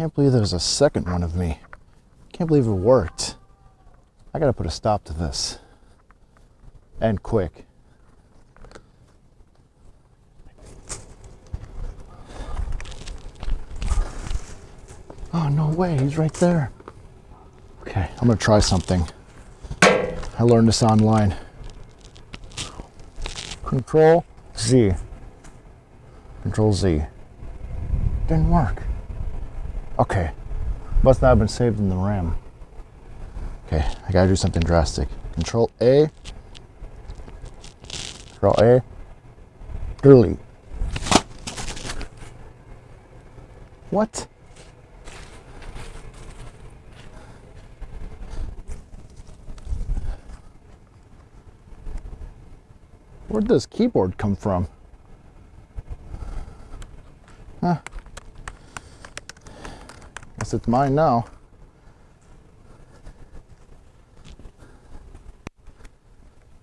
Can't believe there's a second one of me. Can't believe it worked. I gotta put a stop to this. And quick. Oh, no way, he's right there. Okay, I'm gonna try something. I learned this online. Control Z. Control Z. Didn't work. Okay, must not have been saved in the RAM. Okay, I gotta do something drastic. Control A. Control A. Delete. What? Where'd this keyboard come from? Huh. Guess it's mine now.